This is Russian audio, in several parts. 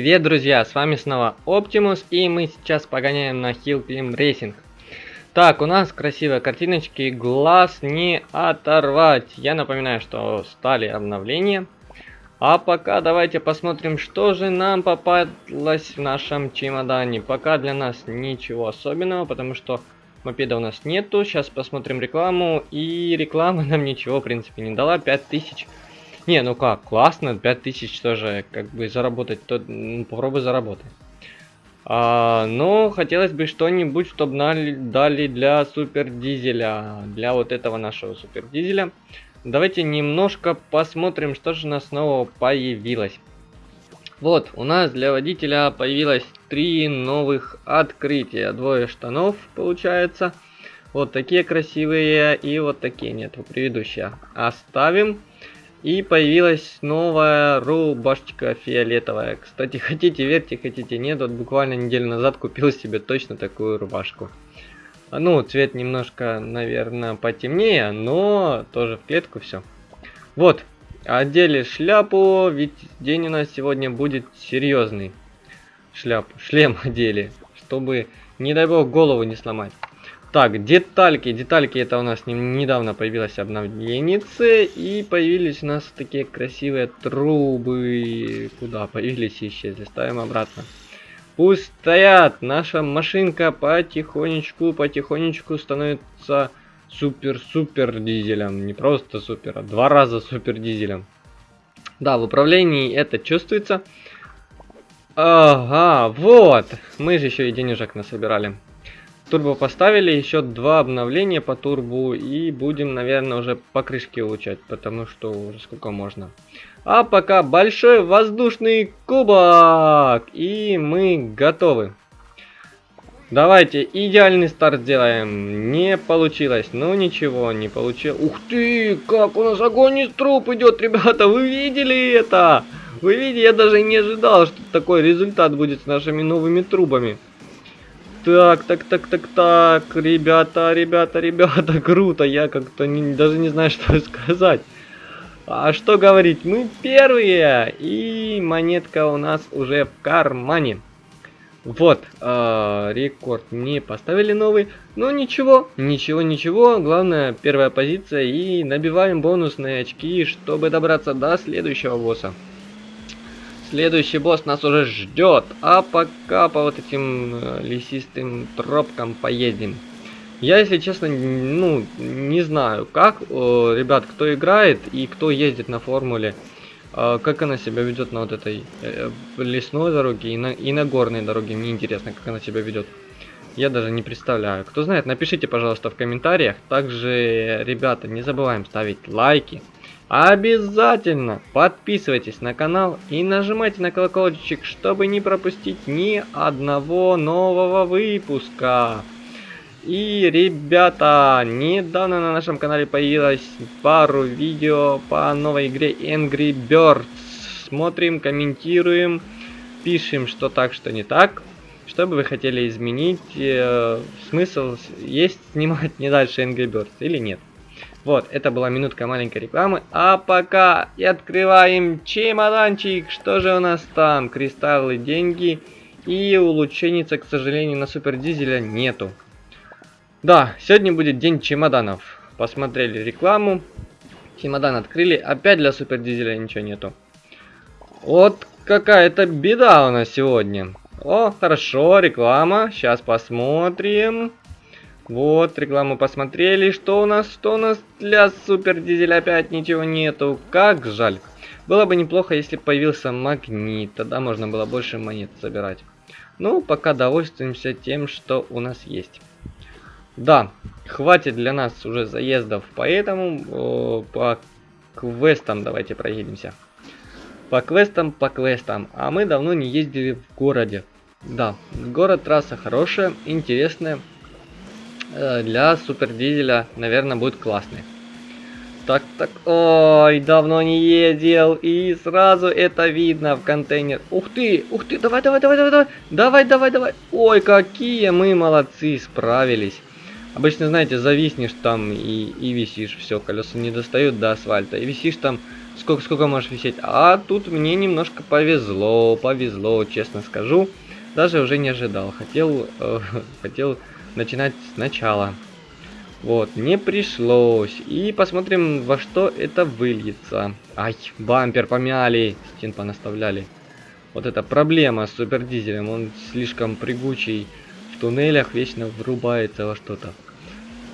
Привет, друзья! С вами снова Оптимус, и мы сейчас погоняем на Climb Racing. Так, у нас красивые картиночки, глаз не оторвать. Я напоминаю, что стали обновления. А пока давайте посмотрим, что же нам попалось в нашем чемодане. Пока для нас ничего особенного, потому что мопеда у нас нету. Сейчас посмотрим рекламу, и реклама нам ничего, в принципе, не дала. 5000 не, ну как, классно, 5000 тоже, как бы заработать, то ну, попробуй заработай. А, но хотелось бы что-нибудь, чтобы дали, дали для супер дизеля, для вот этого нашего супер дизеля. Давайте немножко посмотрим, что же у нас снова появилось. Вот, у нас для водителя появилось три новых открытия. Двое штанов, получается. Вот такие красивые и вот такие нет, предыдущие. Оставим. И появилась новая рубашечка фиолетовая. Кстати, хотите верьте, хотите нет, вот буквально неделю назад купил себе точно такую рубашку. Ну, цвет немножко, наверное, потемнее, но тоже в клетку все. Вот, одели шляпу, ведь день у нас сегодня будет серьезный. Шляпу, шлем одели, чтобы, не дай бог, голову не сломать. Так, детальки. Детальки это у нас недавно появилось обновление. И появились у нас такие красивые трубы. Куда появились и исчезли. Ставим обратно. Пусть стоят. Наша машинка потихонечку, потихонечку становится супер-супер дизелем. Не просто супер, а два раза супер дизелем. Да, в управлении это чувствуется. Ага, вот. Мы же еще и денежек насобирали. Турбо поставили, еще два обновления по турбу и будем, наверное, уже по крышке улучшать, потому что уже сколько можно. А пока большой воздушный кубок, и мы готовы. Давайте идеальный старт сделаем. Не получилось. Ну ничего, не получилось. Ух ты, как у нас огонь из труб идет, ребята. Вы видели это? Вы видите, я даже не ожидал, что такой результат будет с нашими новыми трубами. Так, так, так, так, так, ребята, ребята, ребята, круто, я как-то даже не знаю, что сказать. А что говорить, мы первые, и монетка у нас уже в кармане. Вот, э, рекорд не поставили новый, но ничего, ничего, ничего, главное первая позиция и набиваем бонусные очки, чтобы добраться до следующего босса. Следующий босс нас уже ждет. А пока по вот этим э, лесистым тропкам поедем. Я, если честно, ну, не знаю, как, э, ребят, кто играет и кто ездит на формуле, э, как она себя ведет на вот этой э, лесной дороге и на, и на горной дороге. Мне интересно, как она себя ведет. Я даже не представляю. Кто знает, напишите, пожалуйста, в комментариях. Также, ребята, не забываем ставить лайки. Обязательно подписывайтесь на канал и нажимайте на колокольчик, чтобы не пропустить ни одного нового выпуска. И, ребята, недавно на нашем канале появилось пару видео по новой игре Angry Birds. Смотрим, комментируем, пишем, что так, что не так. Что бы вы хотели изменить, э, смысл есть снимать не дальше Angry Birds или нет. Вот, это была минутка маленькой рекламы. А пока и открываем чемоданчик. Что же у нас там? Кристаллы, деньги и улучшенница, к сожалению, на супер дизеля нету. Да, сегодня будет день чемоданов. Посмотрели рекламу. Чемодан открыли. Опять для супер дизеля ничего нету. Вот какая-то беда у нас сегодня. О, хорошо, реклама. Сейчас посмотрим. Вот, рекламу посмотрели. Что у нас? Что у нас для супер дизеля опять ничего нету? Как жаль. Было бы неплохо, если появился магнит. Тогда можно было больше монет собирать. Ну, пока довольствуемся тем, что у нас есть. Да, хватит для нас уже заездов, поэтому о, по квестам давайте проедемся. По квестам, по квестам. А мы давно не ездили в городе. Да, город трасса хорошая, интересная. Э, для супер дизеля, наверное, будет классный. Так, так, ой, давно не ездил, и сразу это видно в контейнер. Ух ты, ух ты, давай, давай, давай, давай, давай, давай, давай. Ой, какие мы молодцы, справились. Обычно, знаете, зависнешь там и, и висишь, все, колеса не достают до асфальта, и висишь там сколько, сколько можешь висеть. А тут мне немножко повезло, повезло, честно скажу. Даже уже не ожидал. Хотел, э, хотел начинать сначала. Вот, не пришлось. И посмотрим, во что это выльется. Ай, бампер помяли, стен понаставляли. Вот это проблема с супердизелем. Он слишком прыгучий. В туннелях вечно врубается во что-то.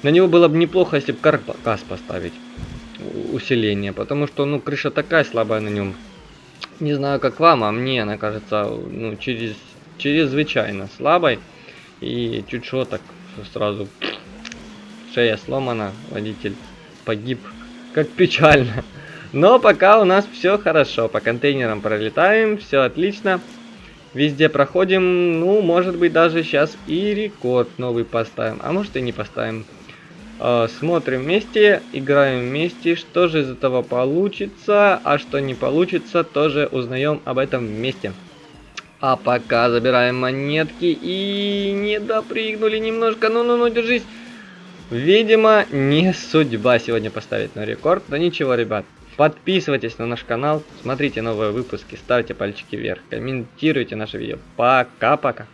На него было бы неплохо, если бы каркас поставить. Усиление. Потому что, ну, крыша такая слабая на нем. Не знаю, как вам, а мне она кажется, ну, через, чрезвычайно слабой. И чуть что так сразу шея сломана, водитель погиб. Как печально. Но пока у нас все хорошо. По контейнерам пролетаем, все отлично. Везде проходим. Ну, может быть, даже сейчас и рекорд новый поставим. А может и не поставим. Э, смотрим вместе, играем вместе. Что же из этого получится, а что не получится, тоже узнаем об этом вместе. А пока забираем монетки и не допрыгнули немножко. Ну-ну-ну, держись. Видимо, не судьба сегодня поставить на рекорд. Но ничего, ребят. Подписывайтесь на наш канал, смотрите новые выпуски, ставьте пальчики вверх, комментируйте наше видео. Пока-пока.